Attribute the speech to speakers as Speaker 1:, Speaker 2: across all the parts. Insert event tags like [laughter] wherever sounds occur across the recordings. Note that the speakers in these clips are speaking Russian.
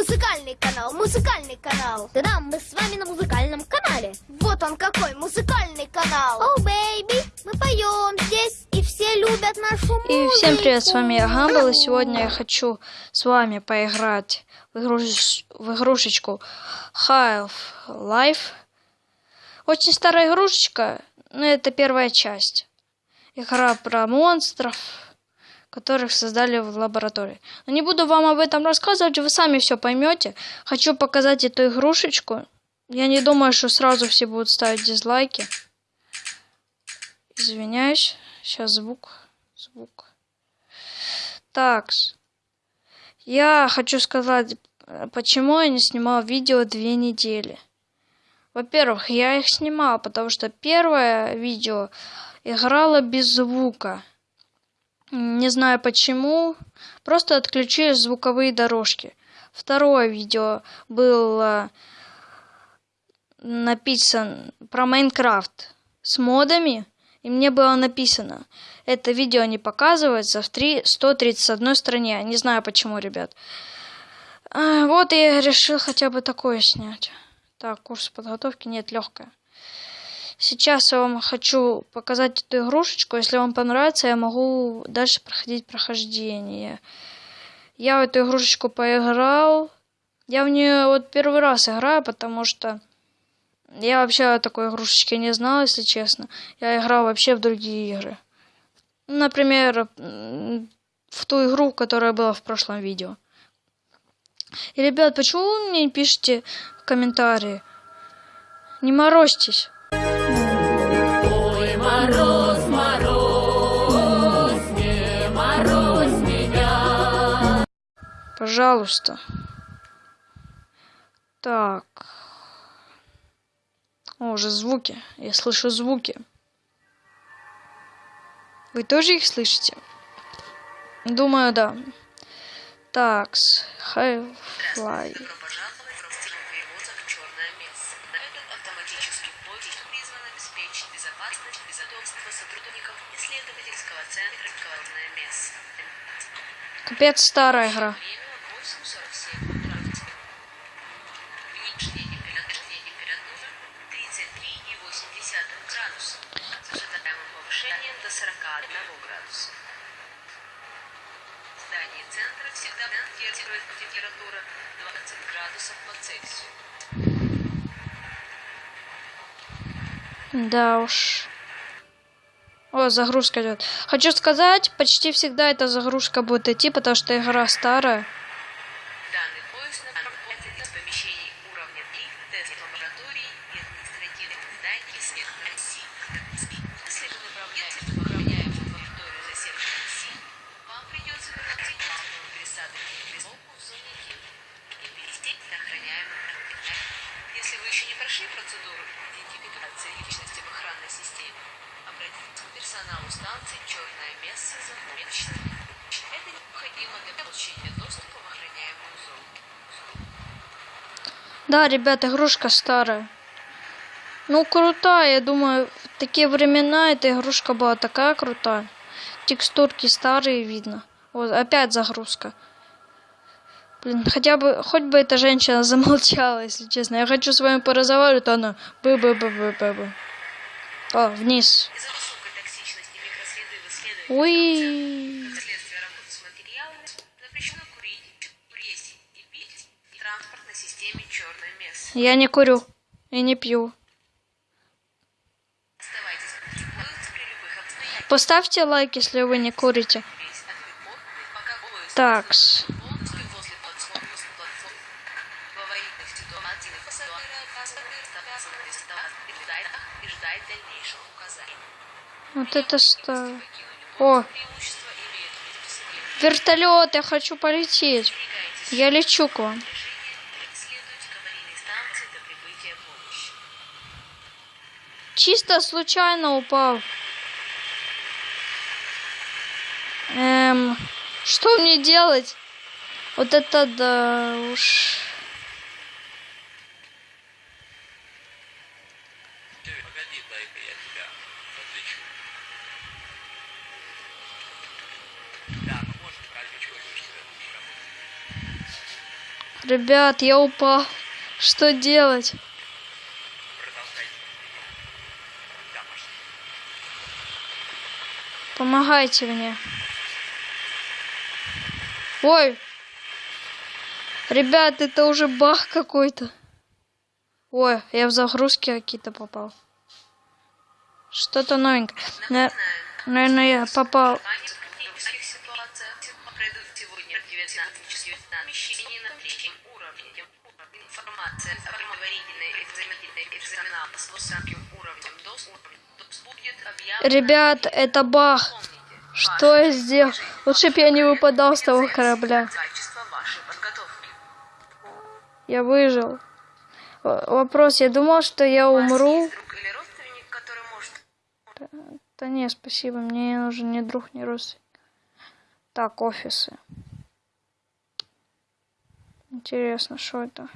Speaker 1: Музыкальный канал, музыкальный канал.
Speaker 2: Да-да, мы с вами на музыкальном канале.
Speaker 1: Вот он какой музыкальный канал.
Speaker 2: О, baby, мы поем здесь, и все любят нашу музыку.
Speaker 3: И всем привет, с вами я Гамбл, и сегодня я хочу с вами поиграть в, игруш... в игрушечку Half-Life. Очень старая игрушечка, но это первая часть. Игра про монстров, которых создали в лаборатории. Но не буду вам об этом рассказывать, вы сами все поймете. Хочу показать эту игрушечку. Я не думаю, что сразу все будут ставить дизлайки. Извиняюсь. Сейчас звук. Звук. Так. Я хочу сказать, почему я не снимал видео две недели. Во-первых, я их снимал, потому что первое видео играло без звука. Не знаю почему. Просто отключили звуковые дорожки. Второе видео было написан про Майнкрафт с модами. И мне было написано, это видео не показывается в 3, 131 стране. Не знаю почему, ребят. А, вот я решил хотя бы такое снять. Так, курс подготовки нет, легкая. Сейчас я вам хочу показать эту игрушечку. Если вам понравится, я могу дальше проходить прохождение. Я в эту игрушечку поиграл. Я в нее вот первый раз играю, потому что я вообще о такой игрушечке не знал, если честно. Я играл вообще в другие игры. Например, в ту игру, которая была в прошлом видео. И, ребят, почему вы мне не пишете комментарии? Не морозьтесь. Пожалуйста. Так. О, уже звуки. Я слышу звуки. Вы тоже их слышите? Думаю, да. Такс. High fly.
Speaker 4: Добро пожаловать
Speaker 3: Да уж. О, загрузка идет. Хочу сказать, почти всегда эта загрузка будет идти, потому что игра старая.
Speaker 4: Данный поезд направляется из помещений уровня 3, тест лабораторий и административных зданий света России. Если вы направляетесь в охраняемую территорию за сектором России, вам придется вернуть главную пересадочную присылку в зоне Д и перевести на охраняемую территорию. Если вы еще не прошли процедуру идентификации личности в охранной системе, персоналу станции «Черное место» за помощью. Это необходимо для получения доступа в охраняемую зону.
Speaker 3: Да, ребята, игрушка старая. Ну, крутая, я думаю, в такие времена эта игрушка была такая крутая. Текстурки старые видно. Вот, опять загрузка. Блин, хотя бы, хоть бы эта женщина [laughs] замолчала, если честно. Я хочу с вами поразговаривать, а она бы бы бы бы бы бы О, вниз.
Speaker 4: Из-за место.
Speaker 3: Я не курю и не пью. Поставьте лайк, если вы не курите. Такс. Вот это старое. О, вертолет, я хочу полететь. Я лечу к вам. Чисто случайно упал. Эм, что мне делать? Вот это да уж.
Speaker 5: Погоди, дай-ка я тебя подлечу. Да, мы можем, разве чего хочешь тебя
Speaker 3: Ребят, я упал. Что делать? Помогайте мне. Ой. Ребят, это уже бах какой-то. Ой, я в загрузки какие-то попал. Что-то новенькое. На- Наверное, я попал. Ребят, это бах. Что я сделал? Лучше бы я не выпадал с того корабля. Я выжил. Вопрос, я думал, что я умру. Да не, спасибо, мне не ни друг, ни родственник. Так, офисы. Интересно, что это?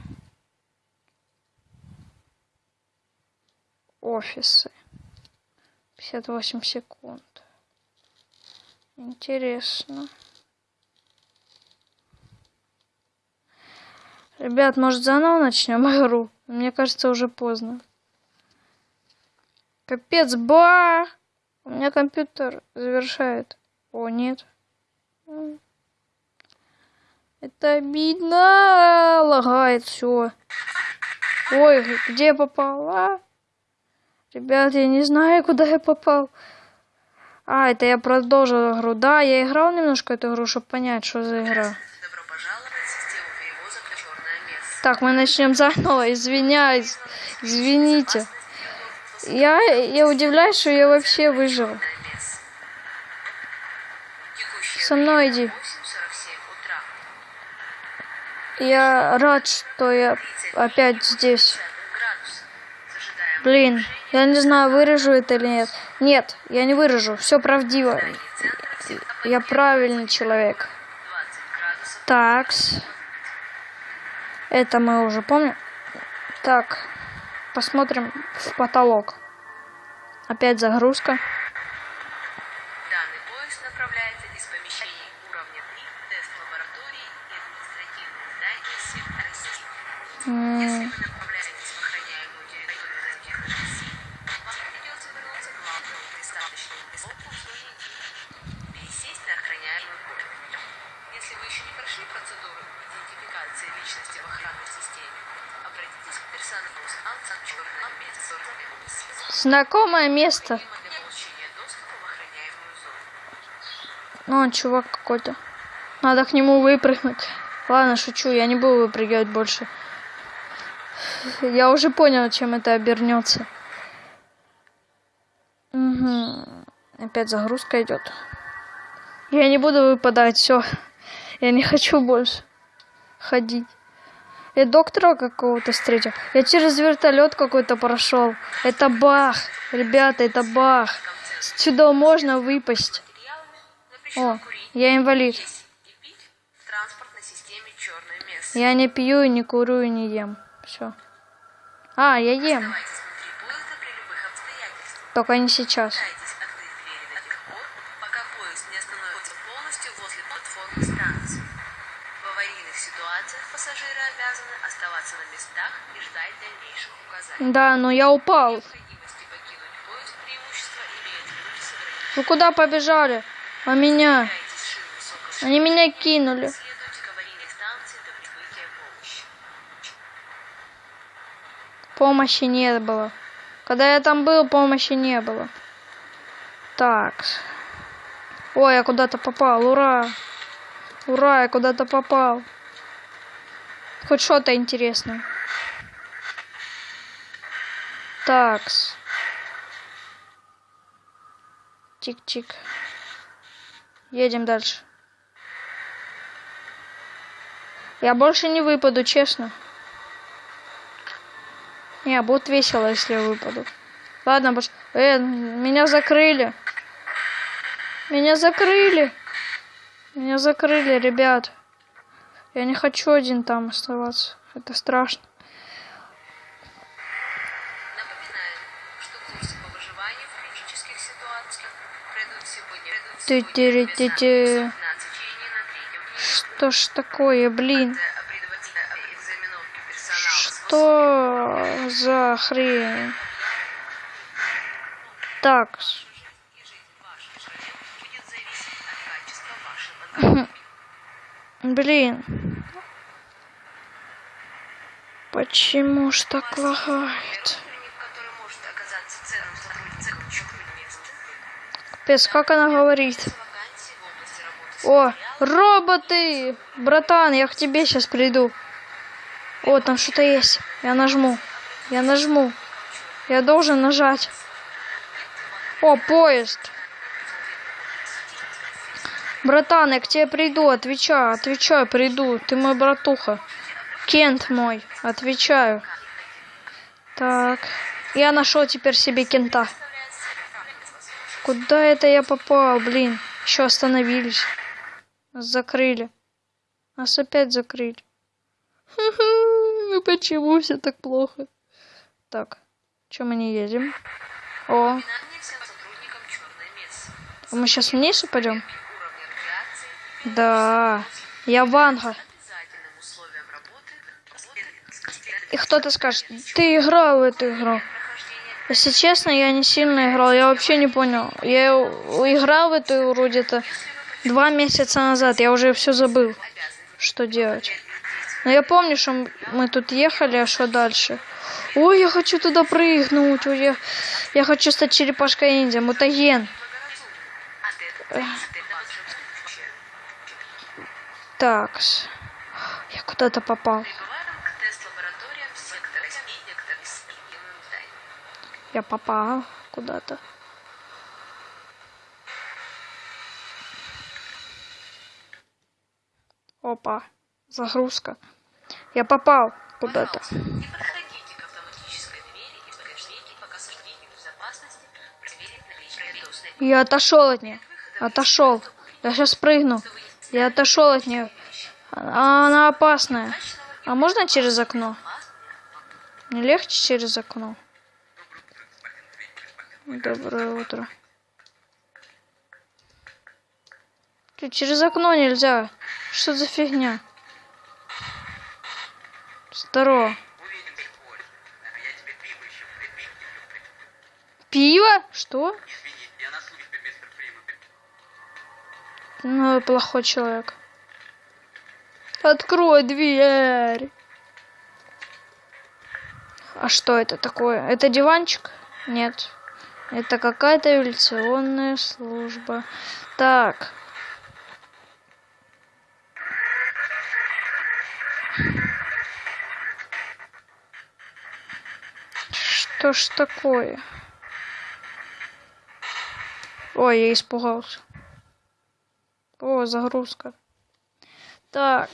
Speaker 3: Офисы. 58 секунд. Интересно. Ребят, может заново начнем [laughs] игру? Мне кажется, уже поздно. Капец, ба! У меня компьютер завершает. О, нет. Это обидно. Лагает все. Ой, где я попал? Ребят, я не знаю, куда я попал. А, это я продолжил игру. Да, я играл немножко эту игру, чтобы понять, что за игра. Так, мы начнем заново. Извиняюсь. Извините. Я, я удивляюсь, что я вообще выжил. Со мной иди.
Speaker 4: 8.47 утра.
Speaker 3: Я рад, что я опять здесь. Блин, я не знаю, вырежу это или нет. Нет, я не выражу. Все правдиво. Я правильный человек.
Speaker 4: 20 градусов.
Speaker 3: Такс. Это мы уже помним. Так, посмотрим в потолок. Опять загрузка.
Speaker 4: Данный поезд направляется из помещений уровня 3 тест-лаборатории и административных зданий Севера России.
Speaker 3: М,
Speaker 4: Если вы направляетесь в охраняемую территорию Российской России, вам придется вернуться к главному пристаточному блоку в Зуниде. Пересесть на охраняемую кухню. Если вы еще не прошли процедуру идентификации личности в охранной системе, обратитесь к персоналу станции «Черное место»
Speaker 3: Знакомое место. Ну, он чувак какой-то. Надо к нему выпрыгнуть. Ладно, шучу, я не буду выпрыгивать больше. Я уже понял, чем это обернется. Угу. Опять загрузка идет. Я не буду выпадать, все. Я не хочу больше ходить. Я доктора какого-то встретил. Я через вертолет какой-то прошел. Это бах. Ребята, это бах. Сюда можно выпасть. О, я инвалид. Я не пью, и не курю, и не ем. Все. А, я ем. Только не сейчас.
Speaker 4: Старайтесь открыть двери до тех пор, пока поезд не остановится полностью возле платформы станции. В аварийных ситуациях пассажиры обязаны оставаться на местах и ждать дальнейших указаний.
Speaker 3: Да, но я упал. Вы куда побежали? А меня? Они меня кинули.
Speaker 4: Помощи
Speaker 3: не было. Когда я там был, помощи не было. Так. Ой, я куда-то попал. Ура! Ура, я куда-то попал. Хоть что-то интересное. Такс. Тик-тик. Едем дальше. Я больше не выпаду, честно. Не, будет весело, если я выпаду. Ладно, больше... Э, меня закрыли. Меня закрыли. Меня закрыли, ребят. Я не хочу один там оставаться. Это страшно.
Speaker 4: Без назначения на третьем
Speaker 3: Что ж такое, блин? Что за хрень? Так. [laughs] Блин. Почему ж так лагает? Капец, как она говорит? О, роботы! Братан, я к тебе сейчас приду. О, там что-то есть. Я нажму. Я нажму. Я должен нажать. О, поезд. Братан, я к тебе приду, отвечаю, отвечаю, приду. Ты мой братуха. Кент мой, отвечаю. Так. Я нашел теперь себе кента. Куда это я попал, блин? Еще остановились. Нас закрыли. Нас опять закрыли. Ну Почему все так плохо? Так, что мы не едем? О, а мы сейчас вниз упадем? Да, я Ванга. И кто-то скажет, ты играл в эту игру. Если честно, я не сильно играл, я вообще не понял. Я играл в эту игру где-то два месяца назад, я уже все забыл, что делать. Но я помню, что мы тут ехали, а что дальше? Ой, я хочу туда прыгнуть, ой, я, я хочу стать черепашкой ниндзя, мутаген. Так, я куда-то попал. Я попал куда-то. Опа, загрузка. Я попал куда-то. Я отошел от нее. Отошел. Я сейчас прыгну. Я отошел от нее. А она опасная. А можно через окно? Не легче через окно? Доброе утро. Чё, через окно нельзя. Что за фигня? Здорово. Пиво? Что? Ну, плохой человек. Открой дверь. А что это такое? Это диванчик? Нет. Это какая-то эволюционная служба. Так. Что ж такое? Ой, я испугался. О, загрузка. Так.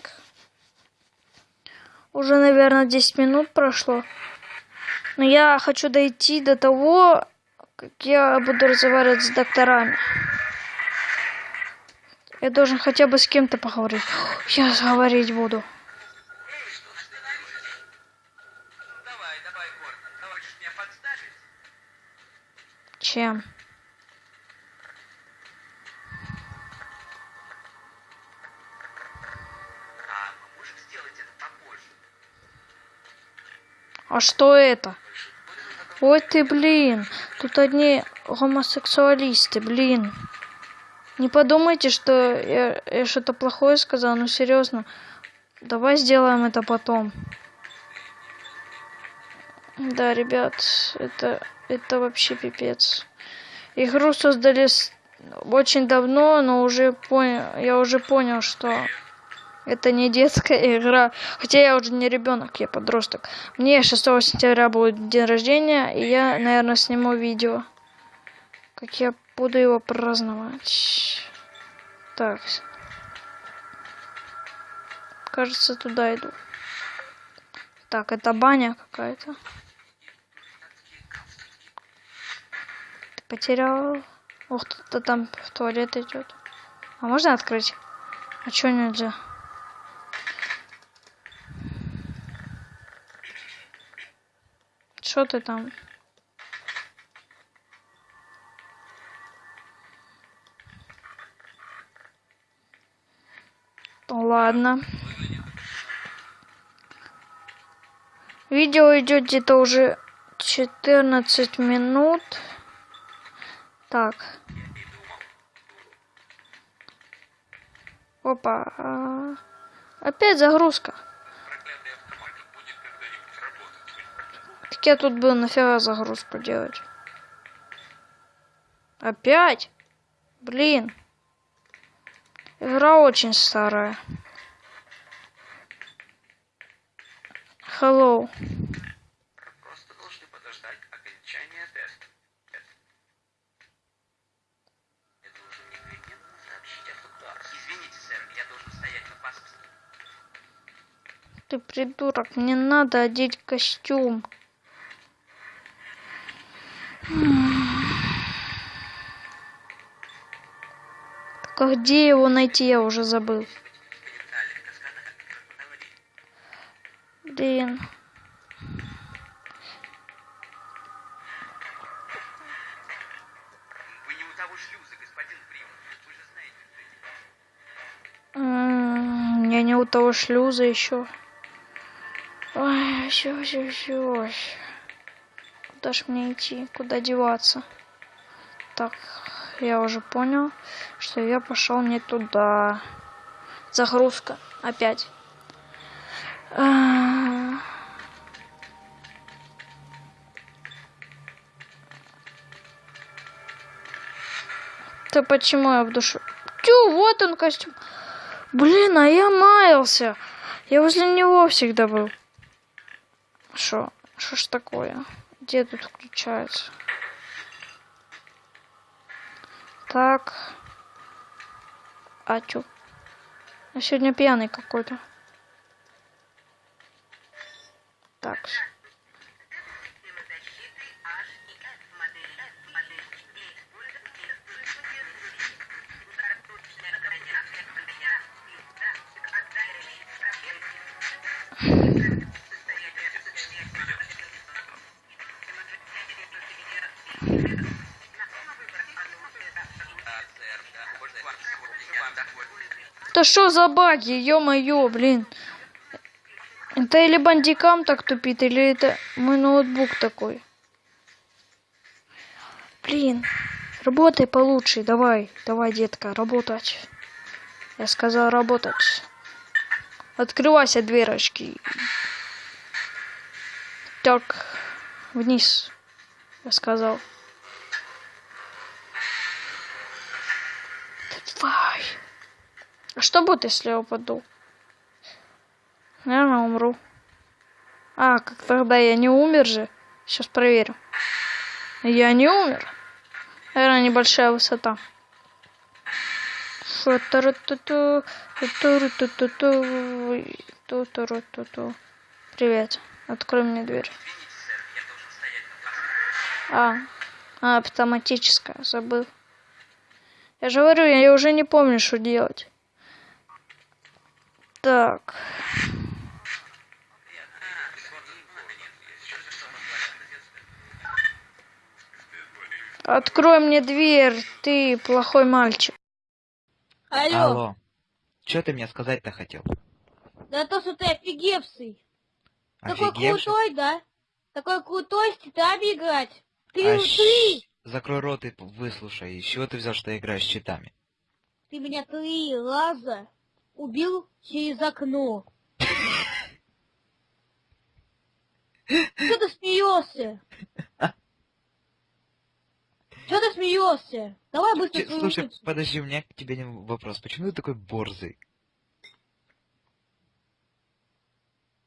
Speaker 3: Уже, наверное, 10 минут прошло. Но я хочу дойти до того, как я буду разговаривать с докторами. Я должен хотя бы с кем-то поговорить. Я говорить буду. Чем?
Speaker 5: А
Speaker 3: что это? Ой ты, блин. Тут одни гомосексуалисты, блин. Не подумайте, что я, я что-то плохое сказал, ну серьезно. Давай сделаем это потом. Да, ребят, это, это вообще пипец. Игру создали очень давно, но уже понял, я уже понял, что это не детская игра. Хотя я уже не ребенок, я подросток. Мне 6 сентября будет день рождения, и я, наверное, сниму видео. Как я буду его праздновать. Так. Кажется, туда иду. Так, это баня какая-то. Ты потерял. Ох, кто-то там в туалет идет. А можно открыть? А чё нельзя? Что ты там? Ладно. Видео идет где-то уже 14 минут. Так. Опа. Опять загрузка. Так я тут был нафига загрузку делать. Опять? Блин. Игра очень старая. Hello.
Speaker 5: Просто должны подождать окончания теста. Я должен непременно сообщить об ударах. Извините, сэр, я должен стоять на паспорте.
Speaker 3: Ты придурок, мне надо одеть костюм. Где его найти, я уже забыл. Блин. Я не у того шлюза еще. Ой, все, все, все. Куда ж мне идти? Куда деваться? Так, я уже понял, что я пошел не туда. Загрузка. Опять. А. Да почему я в душу? Тю, вот он костюм. Блин, а я маялся. Я возле него всегда был. Шо? Шо ж такое? Где тут включается? Так. А чё? Я сегодня пьяный какой-то. Да что за баги, ё-моё, блин. Это или бандикам так тупит, или это мой ноутбук такой. Блин, работай получше, давай, давай, детка, работать. Я сказал работать. Открывайся дверочки. Так, вниз, я сказал. Давай. А что будет, если я упаду? Наверное, умру. А, как тогда я не умер же? Сейчас проверю. Я не умер. Наверное, небольшая высота. Привет. Открой мне дверь. А, а, автоматическая, забыл. Я же говорю, я уже не помню, что делать. Так. Открой мне дверь, ты плохой мальчик.
Speaker 2: Алло,
Speaker 6: Алло. Что ты мне сказать-то хотел?
Speaker 2: да то, что ты офигевший. Такой крутой, да? Такой крутой с титами играть. Ты,
Speaker 6: А
Speaker 2: ты,
Speaker 6: Закрой рот и выслушай. Из чего ты взял, что я играю с читами?
Speaker 2: ты меня три раза убил через окно. Что ты смеешься? Что ты смеешься? Давай быстро
Speaker 6: Ч-
Speaker 2: свою
Speaker 6: Слушай,
Speaker 2: улицу.
Speaker 6: подожди, у меня к тебе вопрос. Почему ты такой борзый?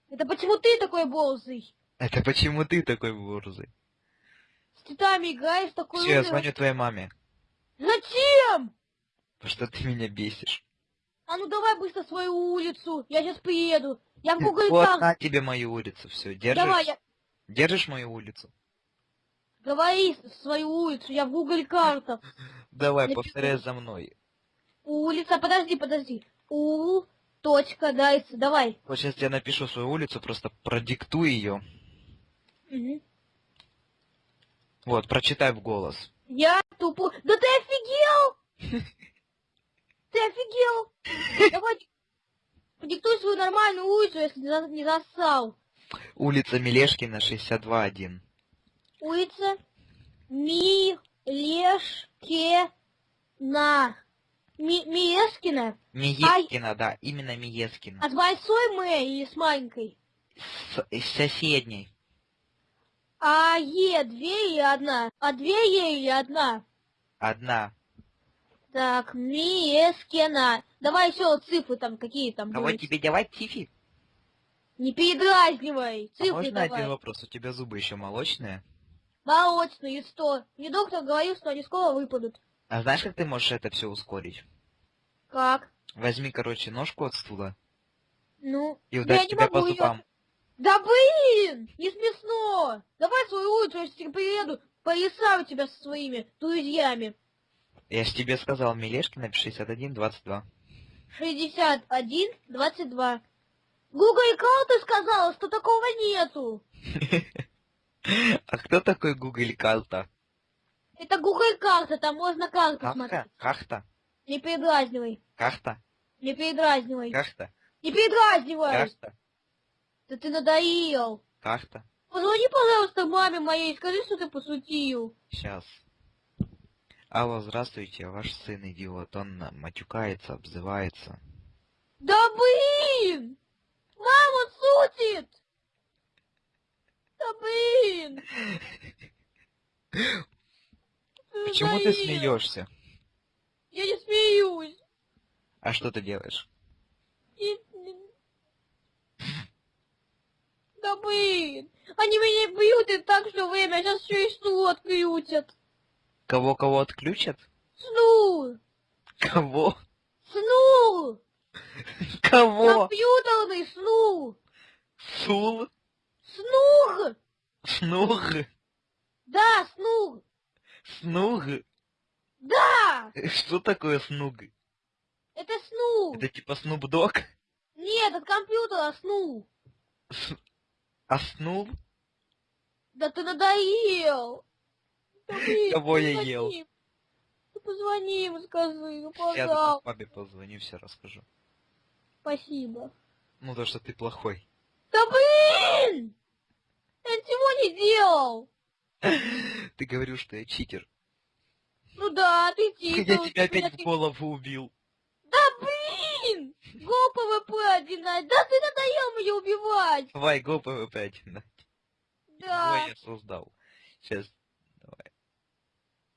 Speaker 2: Это почему ты такой борзый?
Speaker 6: Это почему ты такой борзый?
Speaker 2: С титами играешь такой
Speaker 6: Все, я звоню твоей маме.
Speaker 2: Зачем?
Speaker 6: Потому что ты меня бесишь.
Speaker 2: А ну давай быстро свою улицу. Я сейчас приеду. Я в Google
Speaker 6: Вот на тебе мою улицу. Все, держишь?
Speaker 2: Давай, я...
Speaker 6: Держишь мою улицу?
Speaker 2: Говори свою улицу. Я в Google картах. [laughs]
Speaker 6: Давай,
Speaker 2: Я
Speaker 6: повторяй за мной.
Speaker 2: Улица, подожди, подожди. У, точка, дайс, давай.
Speaker 6: Вот сейчас я напишу свою улицу, просто продиктуй ее.
Speaker 2: Мгм.
Speaker 6: Вот, прочитай в голос.
Speaker 2: Я тупо... Да ты офигел! [laughs] Ты офигел! Давай, диктуй свою нормальную улицу, если не за- не зассал.
Speaker 6: Улица Мелешкина, 62-1.
Speaker 2: Улица Милешкина. Ми Миескина?
Speaker 6: Миескина, да, именно Миескина.
Speaker 2: А с большой М или с маленькой?
Speaker 6: С, с соседней.
Speaker 2: А Е две или одна? А две Е или одна?
Speaker 6: Одна.
Speaker 2: Так, Миескина. Давай еще цифры там какие там
Speaker 6: Кого
Speaker 2: будут.
Speaker 6: тебе давать, Тифи?
Speaker 2: Не передразнивай.
Speaker 6: А
Speaker 2: Цифры
Speaker 6: можно
Speaker 2: давай.
Speaker 6: один вопрос? У тебя зубы еще молочные?
Speaker 2: Молочные, сто. Мне доктор говорил, что они скоро выпадут.
Speaker 6: А знаешь, как ты можешь это все ускорить?
Speaker 2: Как?
Speaker 6: Возьми, короче, ножку от стула
Speaker 2: Ну,
Speaker 6: и
Speaker 2: я
Speaker 6: ударь
Speaker 2: не
Speaker 6: тебя
Speaker 2: могу
Speaker 6: зубам.
Speaker 2: Да блин! Не смешно! Давай свою улицу, я тебе приеду, порисаю тебя со своими друзьями.
Speaker 6: Я ж тебе сказал, Мелешкина, 61-22.
Speaker 2: 61, 22. Google карты сказала, что такого нету. [laughs]
Speaker 6: А кто такой Google Карта?
Speaker 2: Это Google карта, там можно карту смотреть.
Speaker 6: Кахта?
Speaker 2: Не передразнивай.
Speaker 6: Кахта?
Speaker 2: Не передразнивай.
Speaker 6: Кахта?
Speaker 2: Не передразнивай.
Speaker 6: Кахта?
Speaker 2: Да ты надоел.
Speaker 6: Кахта?
Speaker 2: Позвони, пожалуйста, маме моей, скажи, что ты пошутил.
Speaker 6: Сейчас. Алло, здравствуйте, ваш сын идиот, он матюкается, обзывается.
Speaker 2: Да блин! Мама шутит! Да блин! [laughs]
Speaker 6: Почему ты смеешься?
Speaker 2: Я не смеюсь.
Speaker 6: А что ты делаешь?
Speaker 2: Да блин! Они меня бьют и так все время, сейчас еще и сну отключат.
Speaker 6: Кого-кого отключат?
Speaker 2: Сну!
Speaker 6: Кого?
Speaker 2: Сну!
Speaker 6: Кого?
Speaker 2: Компьютерный сну!
Speaker 6: Сул?
Speaker 2: Снуг!
Speaker 6: Снуг?
Speaker 2: Да, снуг!
Speaker 6: Снуг?
Speaker 2: Да!
Speaker 6: Что такое снуг?
Speaker 2: Это снуг!
Speaker 6: Это типа Снуп Дог?
Speaker 2: Нет, от компьютера снуг!
Speaker 6: А снул?
Speaker 2: Да ты надоел!
Speaker 6: Кого я ел?
Speaker 2: Ну позвони ему, скажи, ну
Speaker 6: Я
Speaker 2: пожалуйста.
Speaker 6: папе позвоню, все расскажу.
Speaker 2: Спасибо.
Speaker 6: Ну то, что ты плохой.
Speaker 2: Да блин! Я ничего не делал! [laughs]
Speaker 6: Ты говорил, что я читер.
Speaker 2: Ну да, ты [laughs]
Speaker 6: Я
Speaker 2: типа...
Speaker 6: тебя опять в голову убил.
Speaker 2: Да блин! Go PvP один Да ты надоел меня убивать!
Speaker 6: Давай, go PvP один.
Speaker 2: Да.
Speaker 6: Ой, я создал. Сейчас. Давай.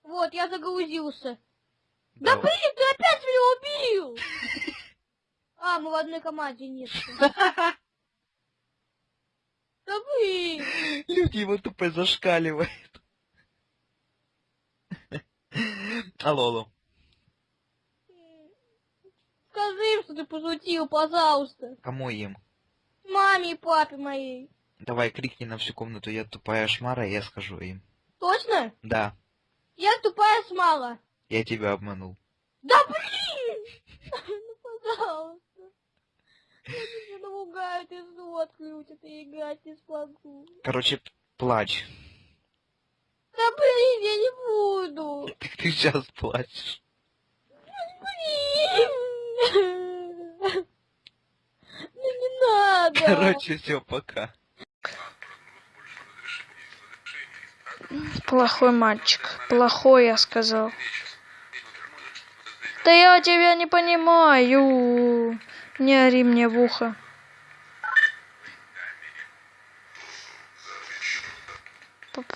Speaker 2: Вот, я загрузился. Да
Speaker 6: Давай.
Speaker 2: блин, ты опять меня убил! [laughs] А, мы в одной команде нет. Да блин!
Speaker 6: Люди его тупо зашкаливают. Алло, алло.
Speaker 2: Скажи им, что ты пошутил, пожалуйста.
Speaker 6: Кому им?
Speaker 2: Маме и папе моей.
Speaker 6: Давай крикни на всю комнату, я тупая шмара, и я скажу им.
Speaker 2: Точно?
Speaker 6: Да,
Speaker 2: Я тупая смала.
Speaker 6: я тебя обманул.
Speaker 2: Да блин! [laughs] Ну, пожалуйста. Я тебя наругают и зло отключат, и играть не смогу.
Speaker 6: Короче, плачь.
Speaker 2: Да блин, я не буду.
Speaker 6: Так ты сейчас плачешь.
Speaker 2: Блин. [laughs] Ну не надо.
Speaker 6: Короче, все, пока.
Speaker 3: Плохой мальчик. Плохой, я сказал. Да я тебя не понимаю. Не ори мне в ухо.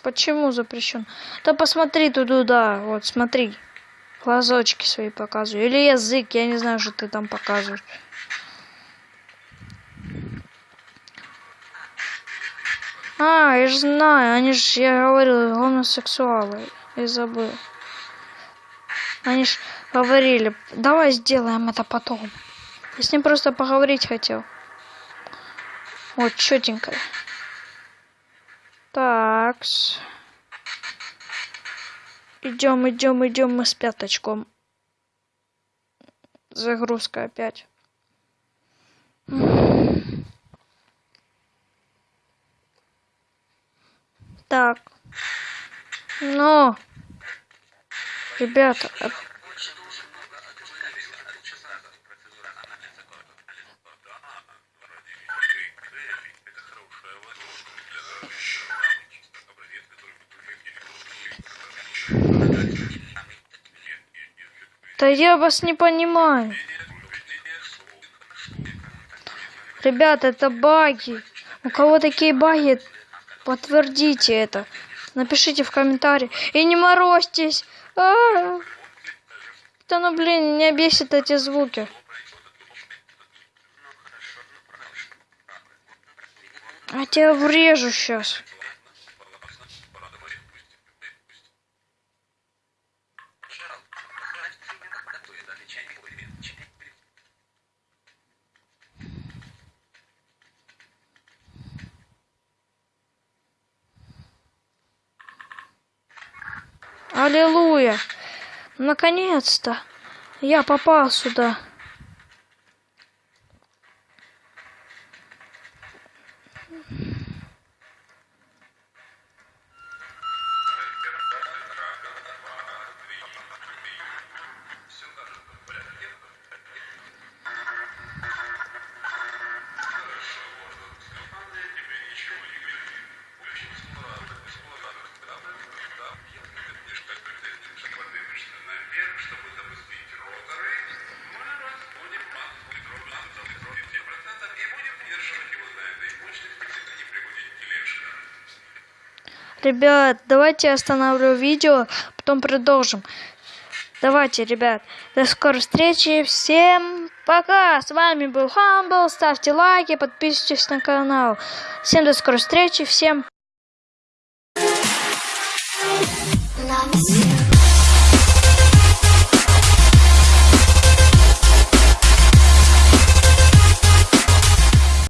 Speaker 3: Почему запрещен? Да посмотри туда, вот смотри. Глазочки свои показываю. Или язык, я не знаю, что ты там показываешь. А, я же знаю, они же, я говорил, гомосексуалы. Я забыл. Они ж говорили, давай сделаем это потом. Я с ним просто поговорить хотел. Вот, четенько. Такс. Идем, идем, идем мы с пяточком. Загрузка опять. так. но, ребята. Да я вас не понимаю. Ребята, это баги. У кого такие баги, подтвердите это. Напишите в комментарии. И не морозьтесь. А, Да ну блин, меня бесит эти звуки. А тебя врежу сейчас. Аллилуйя! Наконец-то! Я попал сюда. Ребят, давайте остановлю видео, потом продолжим. Давайте, ребят, до скорой встречи. Всем пока. С вами был Хамбл. Ставьте лайки, подписывайтесь на канал. Всем до скорой встречи.
Speaker 1: Всем